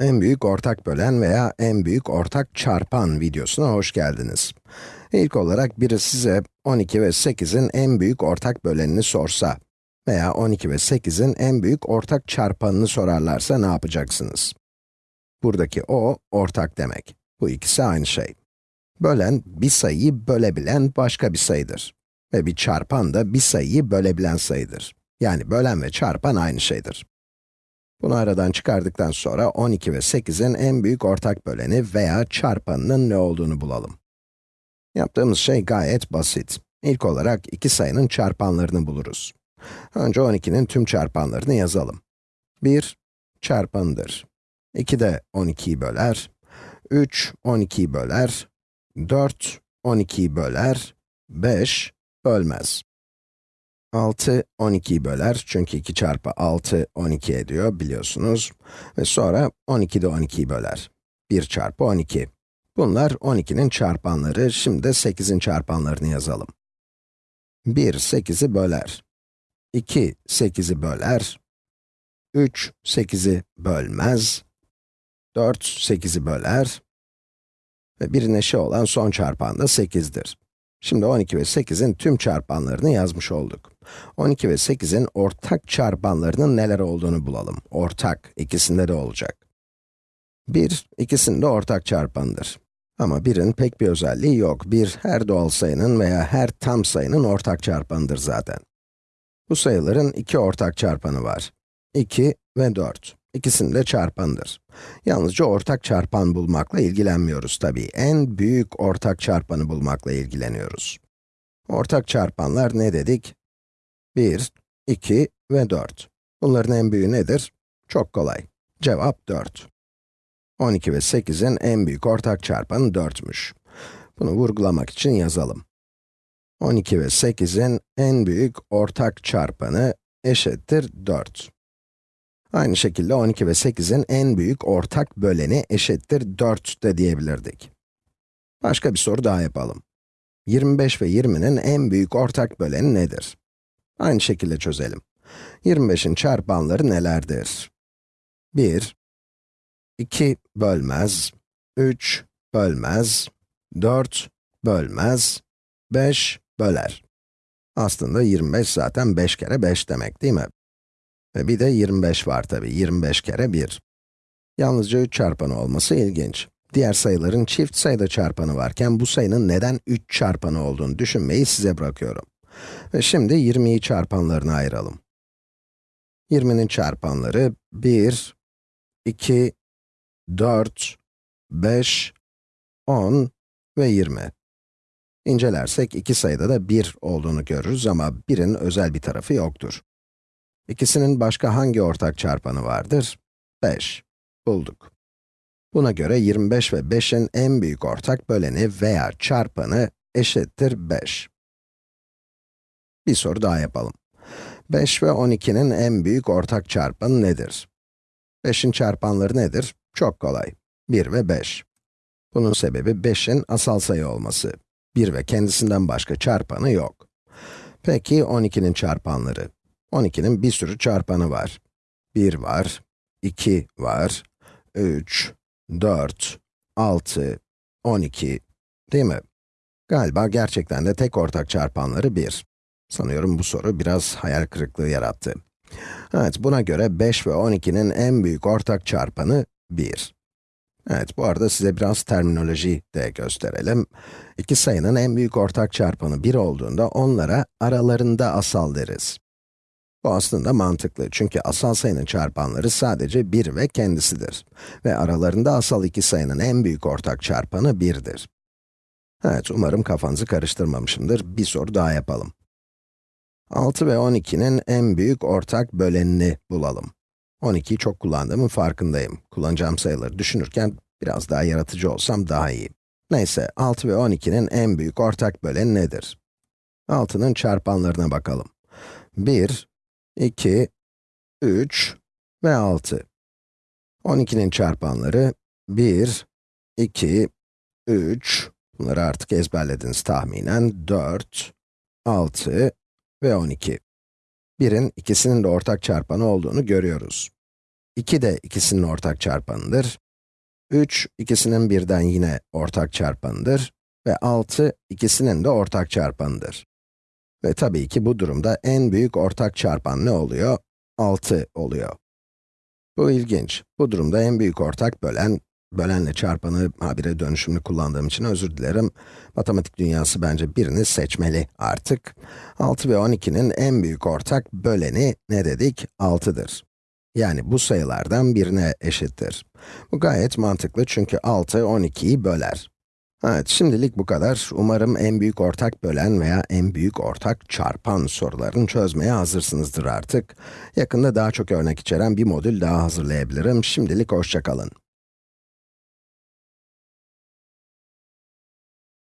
En büyük ortak bölen veya en büyük ortak çarpan videosuna hoş geldiniz. İlk olarak biri size 12 ve 8'in en büyük ortak bölenini sorsa veya 12 ve 8'in en büyük ortak çarpanını sorarlarsa ne yapacaksınız? Buradaki o, ortak demek. Bu ikisi aynı şey. Bölen, bir sayıyı bölebilen başka bir sayıdır. Ve bir çarpan da bir sayıyı bölebilen sayıdır. Yani bölen ve çarpan aynı şeydir. Bunu aradan çıkardıktan sonra 12 ve 8'in en büyük ortak böleni veya çarpanının ne olduğunu bulalım. Yaptığımız şey gayet basit. İlk olarak iki sayının çarpanlarını buluruz. Önce 12'nin tüm çarpanlarını yazalım. 1, çarpanıdır. 2 de 12'yi böler. 3, 12'yi böler. 4, 12'yi böler. 5, bölmez. 6, 12'yi böler. Çünkü 2 çarpı 6, 12 ediyor biliyorsunuz. Ve sonra 12 de 12'yi böler. 1 çarpı 12. Bunlar 12'nin çarpanları. Şimdi de 8'in çarpanlarını yazalım. 1, 8'i böler. 2, 8'i böler. 3, 8'i bölmez. 4, 8'i böler. Ve bir eşi olan son çarpan da 8'dir. Şimdi 12 ve 8'in tüm çarpanlarını yazmış olduk. 12 ve 8'in ortak çarpanlarının neler olduğunu bulalım. Ortak, ikisinde de olacak. 1, ikisinde ortak çarpanıdır. Ama 1'in pek bir özelliği yok. 1, her doğal sayının veya her tam sayının ortak çarpanıdır zaten. Bu sayıların iki ortak çarpanı var. 2 ve 4. İkisinin de çarpanıdır. Yalnızca ortak çarpan bulmakla ilgilenmiyoruz tabii. En büyük ortak çarpanı bulmakla ilgileniyoruz. Ortak çarpanlar ne dedik? 1, 2 ve 4. Bunların en büyüğü nedir? Çok kolay. Cevap 4. 12 ve 8'in en büyük ortak çarpanı 4'müş. Bunu vurgulamak için yazalım. 12 ve 8'in en büyük ortak çarpanı eşittir 4. Aynı şekilde 12 ve 8'in en büyük ortak böleni eşittir 4 de diyebilirdik. Başka bir soru daha yapalım. 25 ve 20'nin en büyük ortak böleni nedir? Aynı şekilde çözelim. 25'in çarpanları nelerdir? 1, 2 bölmez, 3 bölmez, 4 bölmez, 5 böler. Aslında 25 zaten 5 kere 5 demek değil mi? Ve bir de 25 var tabi, 25 kere 1. Yalnızca 3 çarpanı olması ilginç. Diğer sayıların çift sayıda çarpanı varken bu sayının neden 3 çarpanı olduğunu düşünmeyi size bırakıyorum. Ve şimdi 20'yi çarpanlarına ayıralım. 20'nin çarpanları 1, 2, 4, 5, 10 ve 20. İncelersek iki sayıda da 1 olduğunu görürüz ama 1'in özel bir tarafı yoktur. İkisinin başka hangi ortak çarpanı vardır? 5. Bulduk. Buna göre 25 ve 5'in en büyük ortak böleni veya çarpanı eşittir 5. Bir soru daha yapalım. 5 ve 12'nin en büyük ortak çarpanı nedir? 5'in çarpanları nedir? Çok kolay. 1 ve 5. Bunun sebebi 5'in asal sayı olması. 1 ve kendisinden başka çarpanı yok. Peki 12'nin çarpanları? 12'nin bir sürü çarpanı var. 1 var, 2 var, 3, 4, 6, 12, değil mi? Galiba gerçekten de tek ortak çarpanları 1. Sanıyorum bu soru biraz hayal kırıklığı yarattı. Evet, buna göre 5 ve 12'nin en büyük ortak çarpanı 1. Evet, bu arada size biraz terminoloji de gösterelim. İki sayının en büyük ortak çarpanı 1 olduğunda onlara aralarında asal deriz. Bu aslında mantıklı çünkü asal sayının çarpanları sadece 1 ve kendisidir. Ve aralarında asal iki sayının en büyük ortak çarpanı 1'dir. Evet, umarım kafanızı karıştırmamışımdır. Bir soru daha yapalım. 6 ve 12'nin en büyük ortak bölenini bulalım. 12'yi çok kullandığımın farkındayım. Kullanacağım sayıları düşünürken biraz daha yaratıcı olsam daha iyi. Neyse, 6 ve 12'nin en büyük ortak böleni nedir? 6'nın çarpanlarına bakalım. 1, 2, 3 ve 6. 12'nin çarpanları 1, 2, 3, bunları artık ezberlediniz tahminen, 4, 6 ve 12. 1'in ikisinin de ortak çarpanı olduğunu görüyoruz. 2 de ikisinin ortak çarpanıdır. 3, ikisinin birden yine ortak çarpanıdır. Ve 6, ikisinin de ortak çarpanıdır. Ve tabii ki bu durumda en büyük ortak çarpan ne oluyor? 6 oluyor. Bu ilginç. Bu durumda en büyük ortak bölen, bölenle çarpanı habire dönüşümlü kullandığım için özür dilerim. Matematik dünyası bence birini seçmeli artık. 6 ve 12'nin en büyük ortak böleni ne dedik? 6'dır. Yani bu sayılardan birine eşittir. Bu gayet mantıklı çünkü 6, 12'yi böler. Evet, şimdilik bu kadar. Umarım en büyük ortak bölen veya en büyük ortak çarpan sorularını çözmeye hazırsınızdır artık. Yakında daha çok örnek içeren bir modül daha hazırlayabilirim. Şimdilik hoşçakalın.